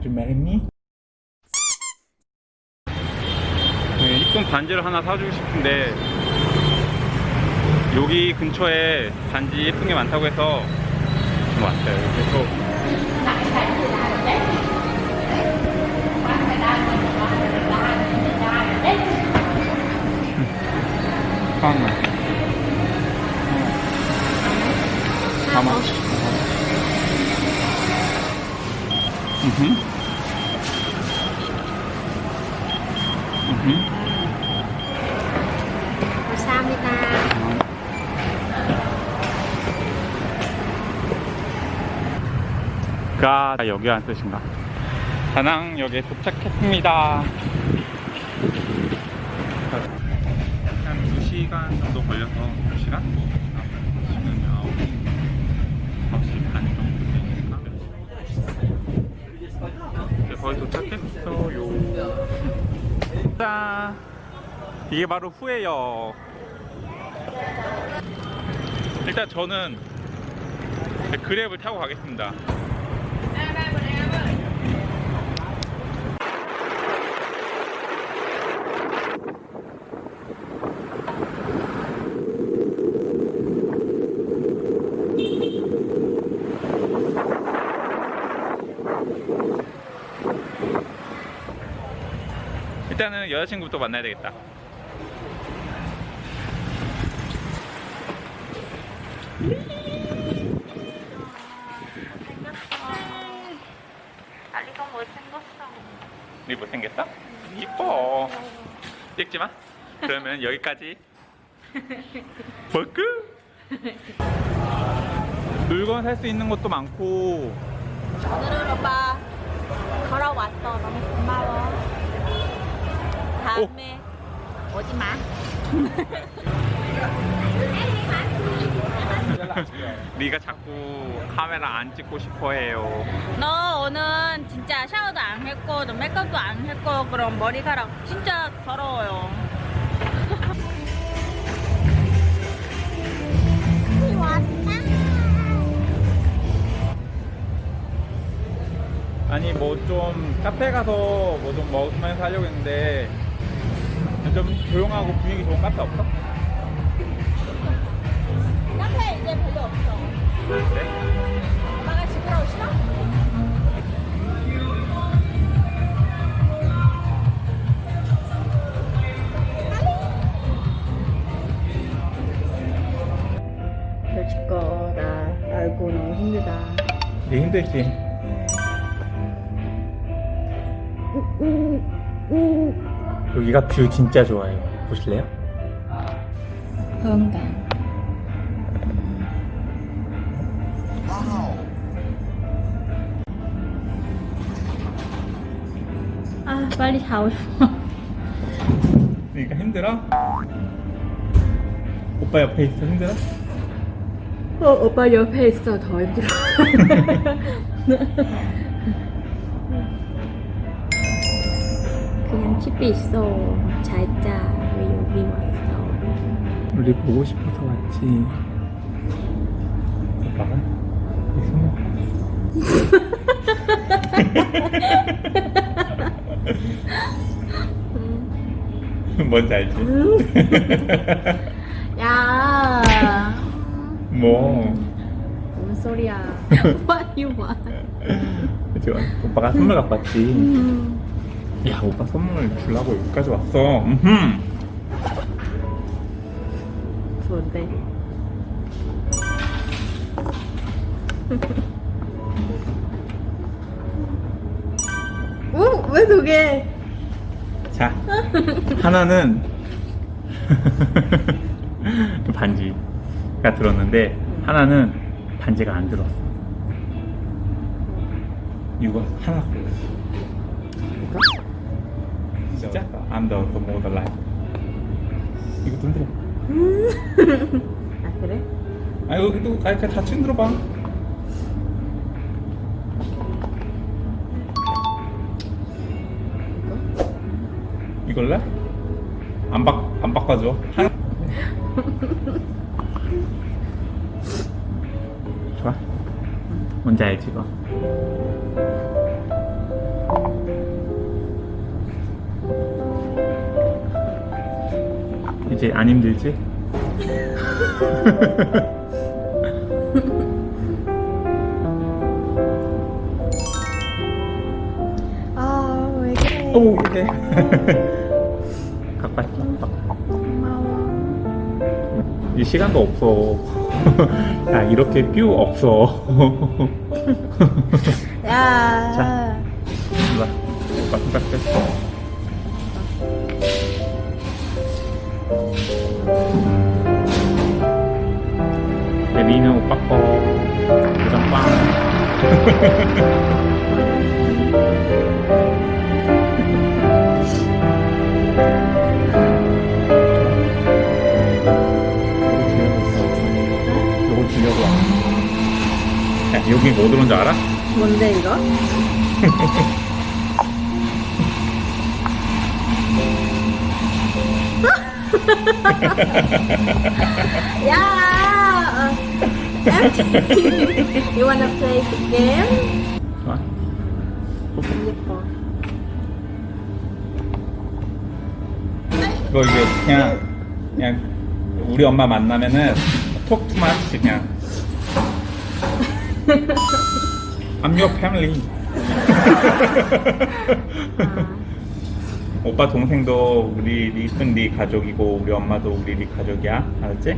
Want to marry me? 네, 이쁜 반지를 하나 사주고 싶은데 여기 근처에 반지 예쁜 게 많다고 해서 좀 왔어요. 그래서 How much? How much? Mhm. 감사합니다. 가 여기란 뜻인가? 다낭역에 도착했습니다. 한 2시간 정도 걸려서 2시간? 지금 9시 반 정도 되니까 이제 거의 도착했어요. 짠! 이게 바로 후예요. 일단 저는 그랩을 타고 가겠습니다. 일단은 여자친구부터 만나야 되겠다. 알리가 못생겼어. 네 못생겼어? 이뻐. 찍지 마. 그러면 여기까지. 버크. 물건 살 수 있는 것도 많고 오늘은 오빠 걸어왔어. 너무 고마워. 오지 마. 네가 자꾸 카메라 안 찍고 싶어해요. 너 오늘 진짜 샤워도 안 했고 너 메이크업도 안 했고 그럼 머리카락 진짜 더러워요. 아니 뭐 좀 카페 가서 뭐 좀 먹으면서 하려고 했는데 좀 조용하고 분위기 좋은 카페 없어? 카페 이제 별로 없어. 그래? 엄마가 집으로 오시나? 펼칠 거다 알고 너무 힘들다. 네 힘들지. 여기가 view 진짜 좋아요. 보실래요? 건강. 아 빨리 싶어. 그러니까 힘들어? 오빠 옆에 있어 힘들어? 어, 오빠 옆에 있어 더 힘들어. 그냥 집에 있어. 잘자. 왜 여기 왔어? 우리 보고 싶어서 왔지. 오빠가? 뭔지 알지? 야. 뭐 뭔 소리야? What you want? 그치 오빠가 선물 갖고 왔지 음. 야 오빠 선물 주려고 여기까지 왔어 음흠. 좋은데. 오, 왜 두 개? 자 하나는 반지가 들었는데 하나는 반지가 안 들었어 이거 하나 골라 진짜? I'm the, the more life 이거 돈 들어 아 그래? 아 이거 또 아, 그냥 다 친들어 봐 이걸래? 안, 바, 안 바꿔줘 하나 좋아 뭔지 알지 이거 어떠지? 안 힘들지? 아, 왜 그래? 오 이게 가까이 딱. 고마워. 이 시간도 없어. 야 이렇게 뷰 없어. 야. 자. 일로 와. 오빠 손 내리는 오빠 거. 도장 빵. 요거 주려고 와. 야, 여기 뭐 들어온 줄 알아? 뭔데 이거? 야. Empty. you wanna play the game? 예뻐. 이거 이게 그냥 그냥 우리 엄마 만나면은 톡 투마치 그냥 I'm your family. 오빠 동생도 우리 리은 네 가족이고 우리 엄마도 우리 네 가족이야 알았지?